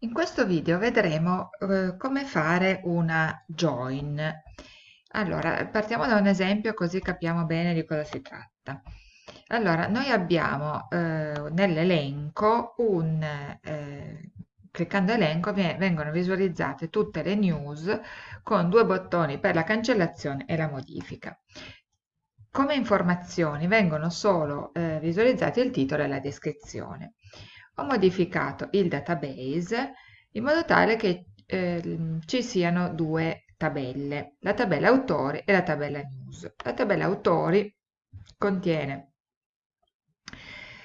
In questo video vedremo eh, come fare una join. Allora, partiamo da un esempio così capiamo bene di cosa si tratta. Allora, noi abbiamo eh, nell'elenco un... Eh, cliccando elenco vengono visualizzate tutte le news con due bottoni per la cancellazione e la modifica. Come informazioni vengono solo eh, visualizzati il titolo e la descrizione ho modificato il database in modo tale che eh, ci siano due tabelle, la tabella autori e la tabella news. La tabella autori contiene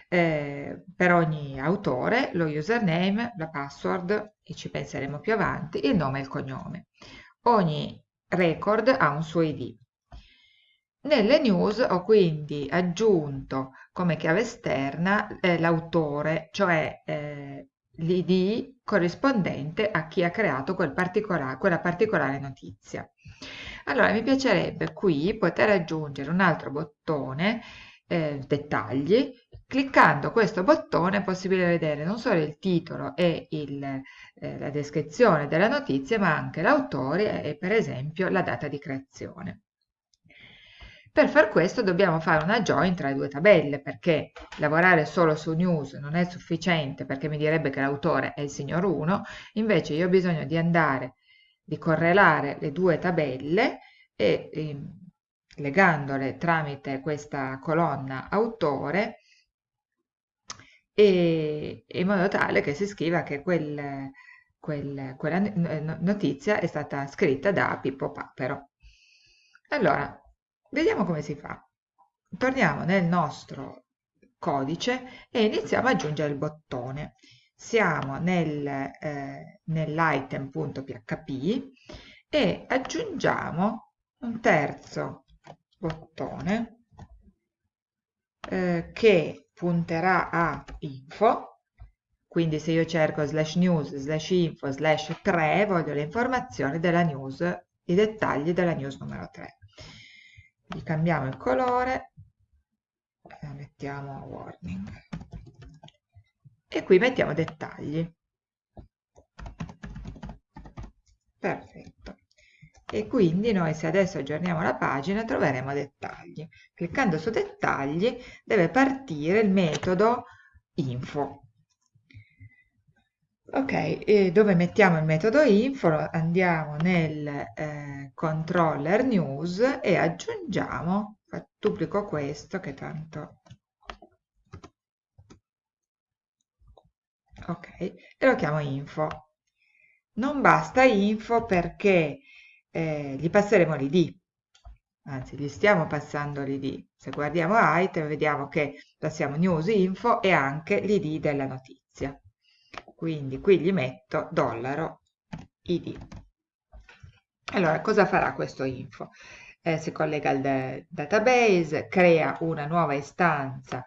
eh, per ogni autore lo username, la password, e ci penseremo più avanti, il nome e il cognome. Ogni record ha un suo ID. Nelle news ho quindi aggiunto come chiave esterna eh, l'autore, cioè eh, l'id corrispondente a chi ha creato quel particolare, quella particolare notizia. Allora mi piacerebbe qui poter aggiungere un altro bottone, eh, dettagli, cliccando questo bottone è possibile vedere non solo il titolo e il, eh, la descrizione della notizia, ma anche l'autore e per esempio la data di creazione. Per far questo dobbiamo fare una join tra le due tabelle perché lavorare solo su news non è sufficiente perché mi direbbe che l'autore è il signor 1, invece io ho bisogno di andare, di correlare le due tabelle e eh, legandole tramite questa colonna autore e, in modo tale che si scriva che quel, quel, quella notizia è stata scritta da Pippo Papero. Allora, Vediamo come si fa. Torniamo nel nostro codice e iniziamo ad aggiungere il bottone. Siamo nel, eh, nell'item.php e aggiungiamo un terzo bottone eh, che punterà a info quindi se io cerco slash news slash info slash 3 voglio le informazioni della news i dettagli della news numero 3 gli cambiamo il colore e mettiamo warning. E qui mettiamo dettagli. Perfetto. E quindi noi se adesso aggiorniamo la pagina troveremo dettagli. Cliccando su dettagli deve partire il metodo info ok dove mettiamo il metodo info andiamo nel eh, controller news e aggiungiamo, duplico questo che tanto, ok, e lo chiamo info. Non basta info perché eh, gli passeremo l'id, anzi gli stiamo passando l'id. Se guardiamo item vediamo che passiamo news info e anche l'id della notizia. Quindi qui gli metto dollaro id. Allora, cosa farà questo info? Eh, si collega al database, crea una nuova istanza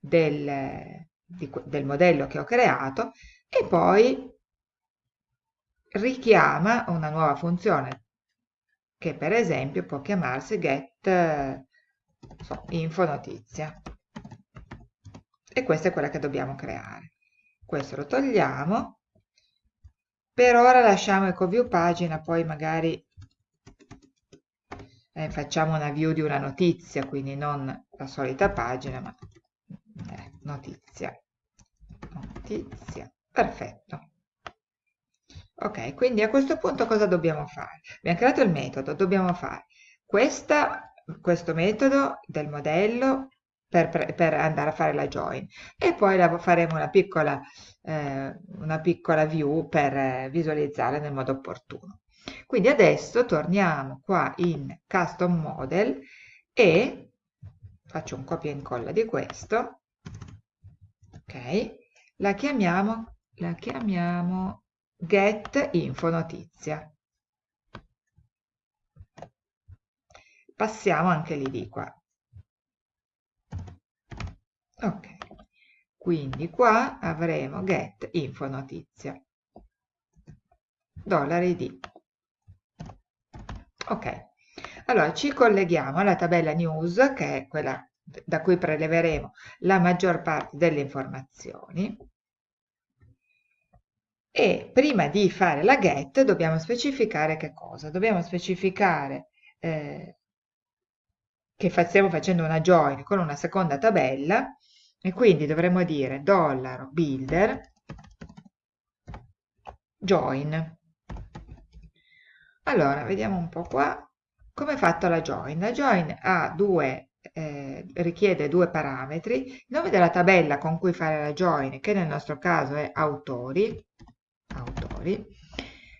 del, di, del modello che ho creato e poi richiama una nuova funzione che per esempio può chiamarsi get so, info notizia e questa è quella che dobbiamo creare questo lo togliamo per ora lasciamo eco view pagina poi magari eh, facciamo una view di una notizia, quindi non la solita pagina, ma eh, notizia. Notizia. Perfetto. Ok, quindi a questo punto cosa dobbiamo fare? Abbiamo creato il metodo, dobbiamo fare questa, questo metodo del modello per, per, andare a fare la join e poi faremo una piccola, eh, una piccola view per eh, visualizzare nel modo opportuno. Quindi adesso torniamo qua in Custom Model e faccio un copia e incolla di questo, ok, la chiamiamo, la chiamiamo get info notizia. Passiamo anche lì di qua. Ok, quindi qua avremo get info notizia. Dollari di Ok, allora ci colleghiamo alla tabella news, che è quella da cui preleveremo la maggior parte delle informazioni, e prima di fare la get dobbiamo specificare che cosa? Dobbiamo specificare eh, che stiamo facendo una join con una seconda tabella e quindi dovremmo dire dollaro builder join. Allora, vediamo un po' qua come è fatta la join. La join ha due, eh, richiede due parametri, il nome della tabella con cui fare la join, che nel nostro caso è autori, autori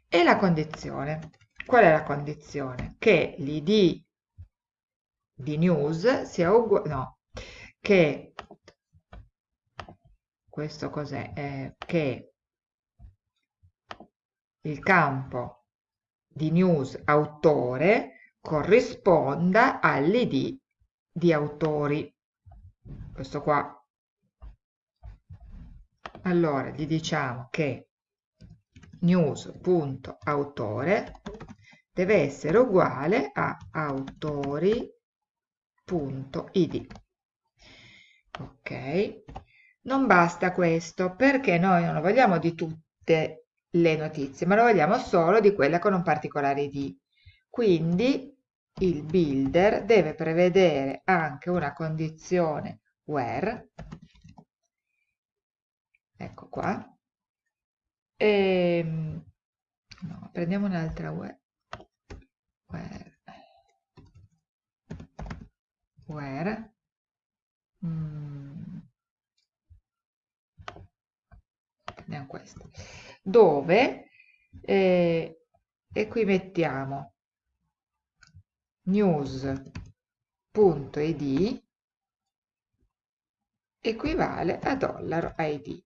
e la condizione. Qual è la condizione? Che l'id di news sia uguale, no, che questo cos'è? Eh, che il campo di news autore corrisponda all'id di autori. Questo qua. Allora gli diciamo che news.autore deve essere uguale a autori.id. Ok, non basta questo perché noi non lo vogliamo di tutte le notizie, ma lo vogliamo solo di quella con un particolare id. Quindi il builder deve prevedere anche una condizione where, ecco qua, e, ehm, no, prendiamo un'altra where, where, where mm, prendiamo questo, dove, eh, e qui mettiamo news.id equivale a dollaro $id.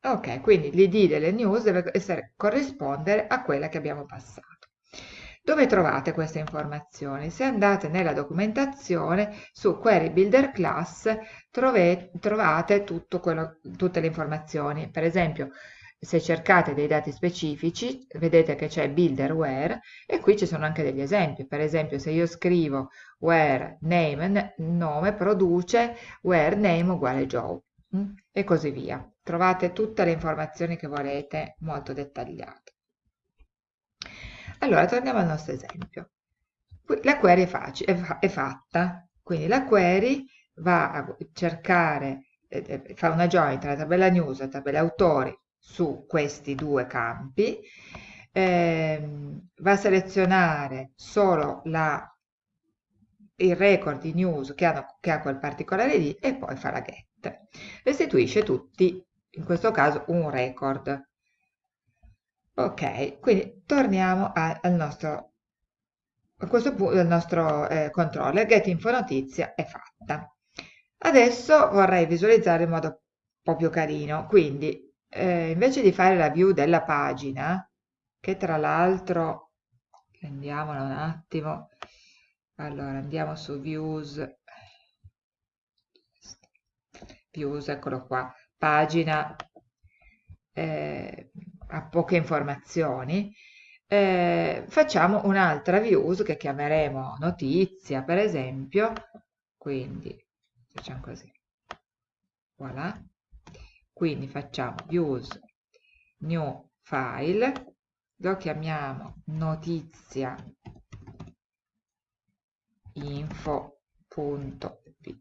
Ok, quindi l'id delle news deve essere, corrispondere a quella che abbiamo passato. Dove trovate queste informazioni? Se andate nella documentazione su Query Builder Class trove, trovate quello, tutte le informazioni. Per esempio, se cercate dei dati specifici vedete che c'è builder where e qui ci sono anche degli esempi per esempio se io scrivo where name nome produce where name uguale Joe mm? e così via trovate tutte le informazioni che volete molto dettagliate allora torniamo al nostro esempio la query è, facile, è, fa è fatta quindi la query va a cercare eh, eh fa una join tra la tabella news e la tabella autori su questi due campi, eh, va a selezionare solo la, il record di news che, hanno, che ha quel particolare ID e poi fa la get. Restituisce tutti, in questo caso, un record. Ok, quindi torniamo a, al nostro, a questo punto, al nostro eh, controller, get info notizia è fatta. Adesso vorrei visualizzare in modo un po' più carino, quindi eh, invece di fare la view della pagina, che tra l'altro, prendiamola un attimo, allora andiamo su views, views, eccolo qua, pagina. Eh, ha poche informazioni, eh, facciamo un'altra views che chiameremo notizia, per esempio, quindi facciamo così, voilà, quindi facciamo use new file lo chiamiamo notizia info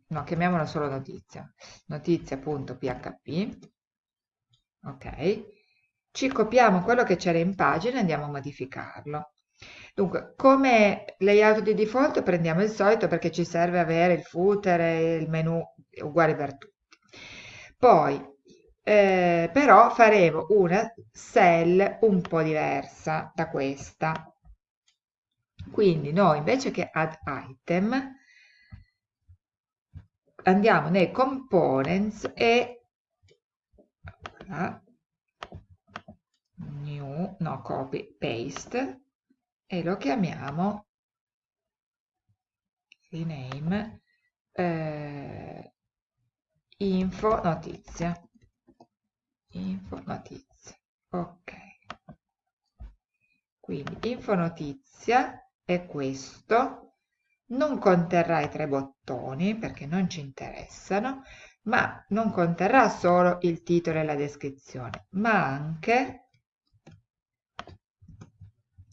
no chiamiamolo solo notizia. Notizia.php ok ci copiamo quello che c'era in pagina e andiamo a modificarlo Dunque, come layout di default prendiamo il solito perché ci serve avere il footer e il menu uguali per tutti. Poi eh, però faremo una cell un po' diversa da questa. Quindi noi invece che add item andiamo nei components e new, no, copy, paste e lo chiamiamo rename eh, info notizia info notizia ok. Quindi info notizia è questo. Non conterrà i tre bottoni perché non ci interessano ma non conterrà solo il titolo e la descrizione, ma anche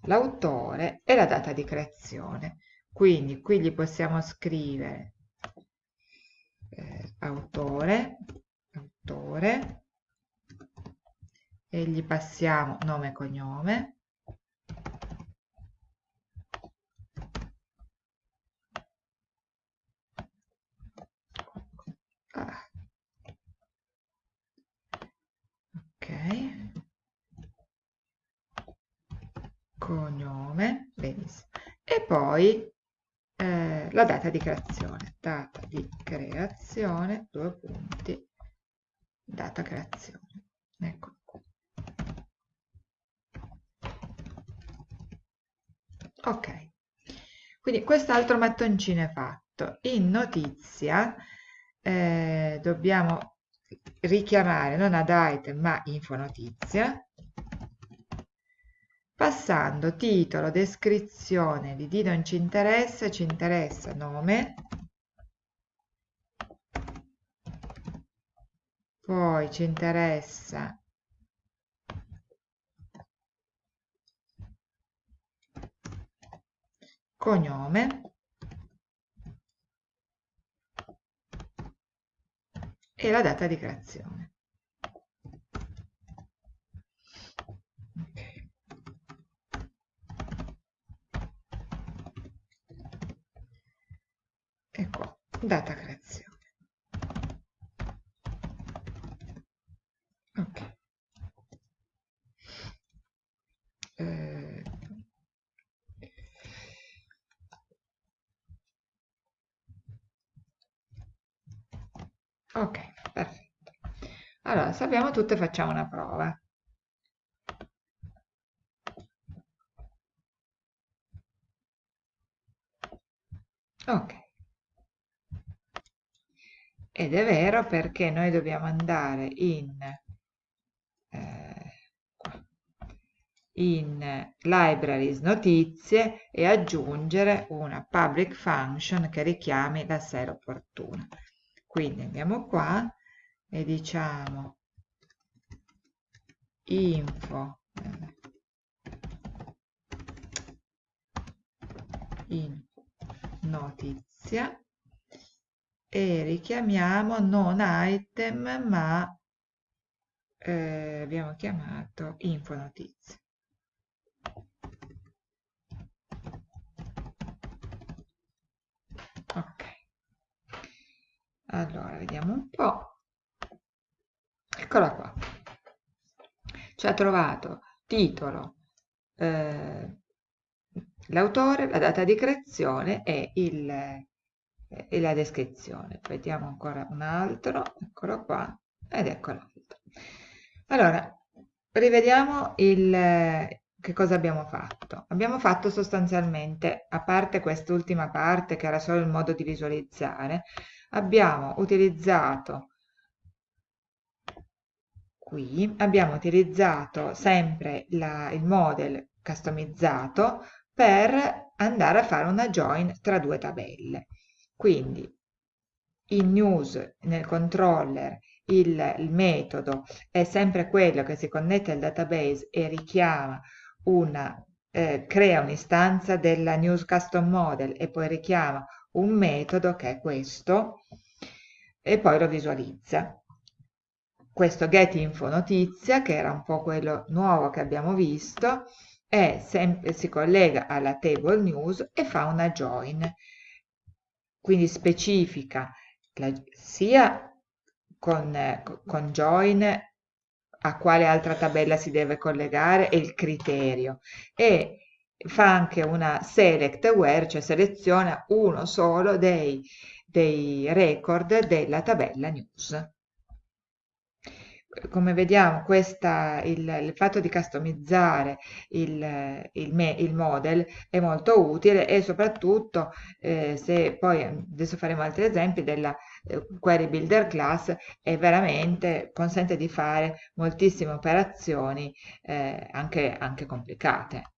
l'autore e la data di creazione. Quindi qui gli possiamo scrivere eh, autore, autore, e gli passiamo nome e cognome. Ah. Ok. Cognome, benissimo. E poi eh, la data di creazione, data di creazione, due punti, data creazione. Ecco qua. Ok, quindi quest'altro mattoncino è fatto. In notizia eh, dobbiamo richiamare non ad item ma info notizia passando titolo, descrizione di D non ci interessa, ci interessa nome, poi ci interessa cognome. E la data di creazione. E qua data creazione. Ok. Eh, ok perfetto. Allora sappiamo tutte facciamo una prova. Ok ed è vero perché noi dobbiamo andare in, eh, in libraries notizie e aggiungere una public function che richiami la sera opportuna. Quindi andiamo qua e diciamo info eh, info notizia e richiamiamo non item ma eh, abbiamo chiamato info notizie. Ok, allora vediamo un po'. Eccola qua. Ci ha trovato titolo, eh, l'autore, la data di creazione e il e la descrizione. Vediamo ancora un altro, eccolo qua, ed ecco l'altro. Allora, rivediamo il, che cosa abbiamo fatto. Abbiamo fatto sostanzialmente, a parte quest'ultima parte che era solo il modo di visualizzare, abbiamo utilizzato qui, abbiamo utilizzato sempre la, il model customizzato per andare a fare una join tra due tabelle. Quindi in news, nel controller, il, il, metodo è sempre quello che si connette al database e richiama una, eh, crea un'istanza della news custom model e poi richiama un metodo che è questo e poi lo visualizza. Questo get info notizia, che era un po' quello nuovo che abbiamo visto, è si collega alla table news e fa una join quindi specifica la, sia con, con join a quale altra tabella si deve collegare e il criterio. E fa anche una select where, cioè seleziona uno solo dei, dei record della tabella news come vediamo questa, il, il, fatto di customizzare il, il, me, il, model è molto utile e soprattutto eh, se poi adesso faremo altri esempi della eh, query builder class è veramente consente di fare moltissime operazioni eh, anche, anche complicate